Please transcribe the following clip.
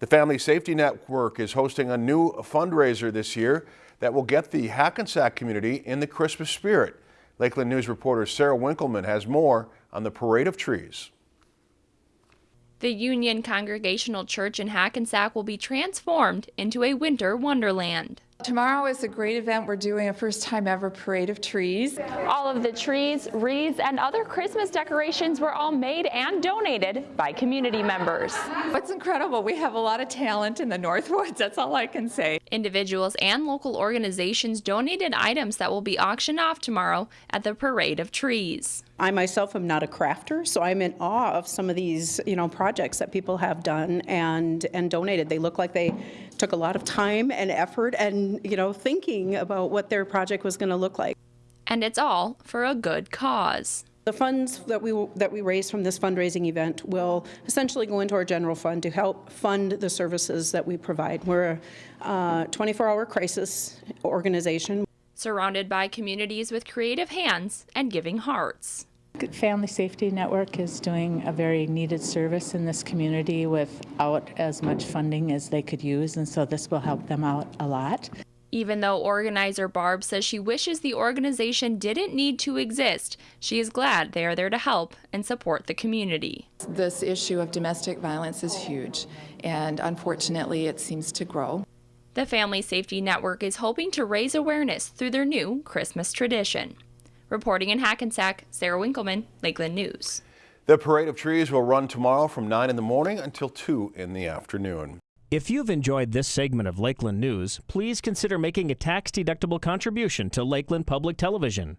The Family Safety Network is hosting a new fundraiser this year that will get the Hackensack community in the Christmas spirit. Lakeland News reporter Sarah Winkleman has more on the Parade of Trees. The Union Congregational Church in Hackensack will be transformed into a winter wonderland. Tomorrow is a great event. We're doing a first time ever parade of trees. All of the trees, wreaths, and other Christmas decorations were all made and donated by community members. What's incredible, we have a lot of talent in the Northwoods. That's all I can say. Individuals and local organizations donated items that will be auctioned off tomorrow at the Parade of Trees. I myself am not a crafter, so I'm in awe of some of these, you know, projects that people have done and and donated. They look like they took a lot of time and effort and, you know, thinking about what their project was going to look like. And it's all for a good cause. The funds that we that we raise from this fundraising event will essentially go into our general fund to help fund the services that we provide. We're a uh, 24-hour crisis organization. Surrounded by communities with creative hands and giving hearts. Family Safety Network is doing a very needed service in this community without as much funding as they could use, and so this will help them out a lot. Even though organizer Barb says she wishes the organization didn't need to exist, she is glad they are there to help and support the community. This issue of domestic violence is huge, and unfortunately, it seems to grow. The Family Safety Network is hoping to raise awareness through their new Christmas tradition. Reporting in Hackensack, Sarah Winkleman, Lakeland News. The Parade of Trees will run tomorrow from 9 in the morning until 2 in the afternoon. If you've enjoyed this segment of Lakeland News, please consider making a tax-deductible contribution to Lakeland Public Television.